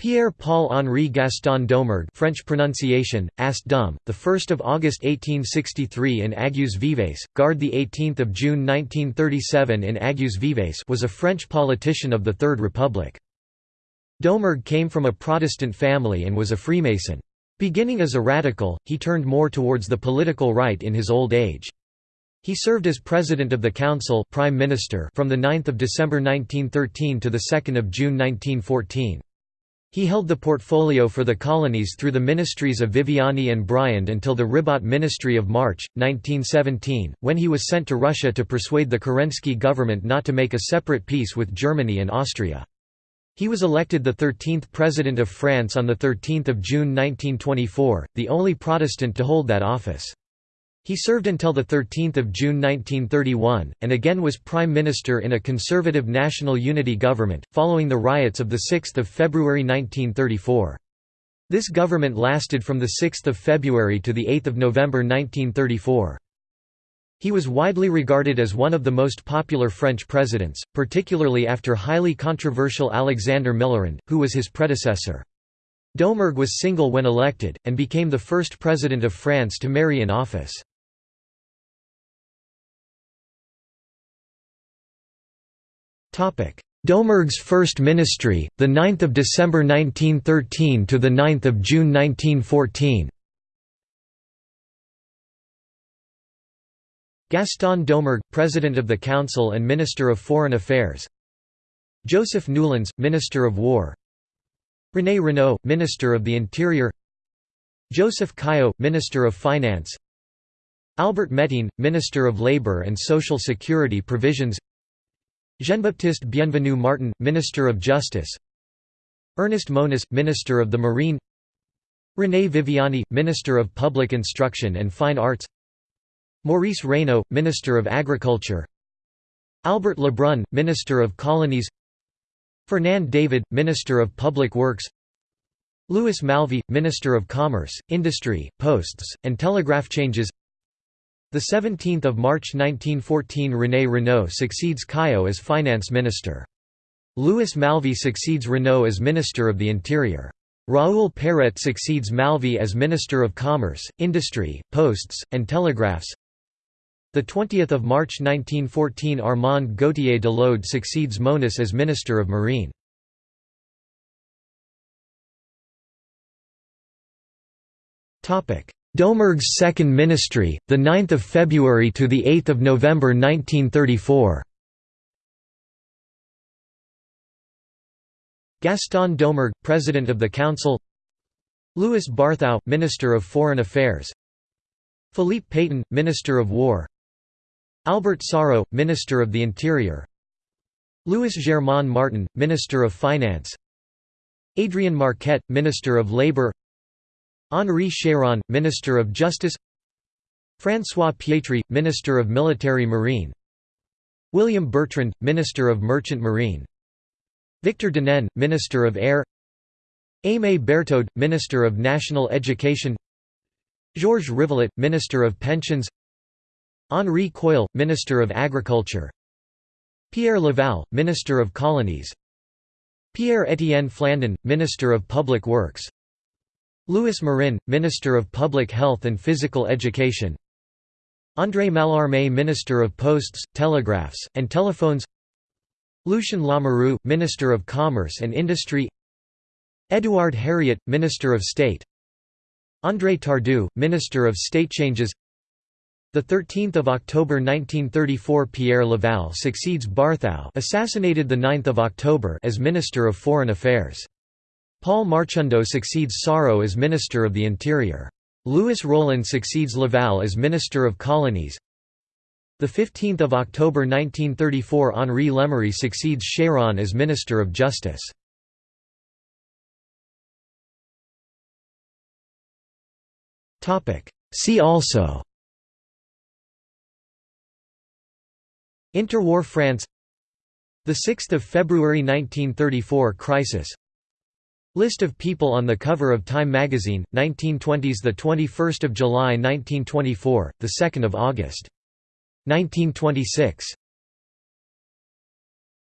Pierre-Paul Henri Gaston Doumergue French pronunciation, Ast Dum, the 1st of August 1863 in Aigues Vives, Gard the 18th of June 1937 in Aigues Vives was a French politician of the Third Republic. Doumergue came from a Protestant family and was a Freemason. Beginning as a radical, he turned more towards the political right in his old age. He served as President of the Council Prime Minister from 9 December 1913 to 2 June 1914. He held the portfolio for the colonies through the ministries of Viviani and Briand until the Ribot Ministry of March, 1917, when he was sent to Russia to persuade the Kerensky government not to make a separate peace with Germany and Austria. He was elected the 13th President of France on 13 June 1924, the only Protestant to hold that office. He served until 13 June 1931, and again was Prime Minister in a conservative national unity government, following the riots of 6 February 1934. This government lasted from 6 February to 8 November 1934. He was widely regarded as one of the most popular French presidents, particularly after highly controversial Alexandre Millerand, who was his predecessor. Doumergue was single when elected, and became the first president of France to marry in office. Doumergue's first ministry, the 9th of December 1913 to the 9th of June 1914. Gaston Doumergue, President of the Council and Minister of Foreign Affairs. Joseph Noulens, Minister of War. René Renoult, Minister of the Interior. Joseph Caillaux, Minister of Finance. Albert Métin, Minister of Labour and Social Security Provisions. Jean-Baptiste Bienvenu Martin, Minister of Justice. Ernest Monis, Minister of the Marine. René Viviani, Minister of Public Instruction and Fine Arts. Maurice Raynaud, Minister of Agriculture. Albert Lebrun, Minister of Colonies. Fernand David, Minister of Public Works. Louis Malvy, Minister of Commerce, Industry, Posts, and Telegraph Changes the 17th of March 1914 René Renoult succeeds Caillaux as finance minister. Louis Malvy succeeds Renoult as Minister of the Interior. Raoul Péret succeeds Malvy as Minister of Commerce, Industry, Posts, and Telegraphs. The 20th of March 1914 Armand Gauthier de l'Aude succeeds Monis as Minister of Marine. Topic: Doumergue's second ministry, the 9th of February to the 8th of November 1934. Gaston Doumergue, President of the Council. Louis Barthou, Minister of Foreign Affairs. Philippe Pétain, Minister of War. Albert Sarraut, Minister of the Interior. Louis Germain Martin, Minister of Finance. Adrian Marquet, Minister of Labour. Henri Chéron, Minister of Justice François Pietri, Minister of Military Marine William Bertrand, Minister of Merchant Marine Victor Denain, Minister of Air Aimé Berthod, Minister of National Education Georges Rivollet, Minister of Pensions Henri Queuille, Minister of Agriculture Pierre Laval, Minister of Colonies Pierre-Étienne Flandin, Minister of Public Works Louis Marin, Minister of Public Health and Physical Education. André Mallarmé Minister of Posts, Telegraphs, and Telephones. Lucien Lamoureux, Minister of Commerce and Industry. Édouard Herriot, Minister of State. André Tardieu, Minister of State Changes. The 13th of October 1934 Pierre Laval succeeds Barthou assassinated the 9th of October as Minister of Foreign Affairs Paul Marchandeau succeeds Sarraut as Minister of the Interior. Louis Rollin succeeds Laval as Minister of Colonies. 15 October 1934 Henri Lemery succeeds Chéron as Minister of Justice. See also Interwar France 6 February 1934 crisis List of people on the cover of Time magazine, 1920s the 21st of July 1924, the 2nd of August. 1926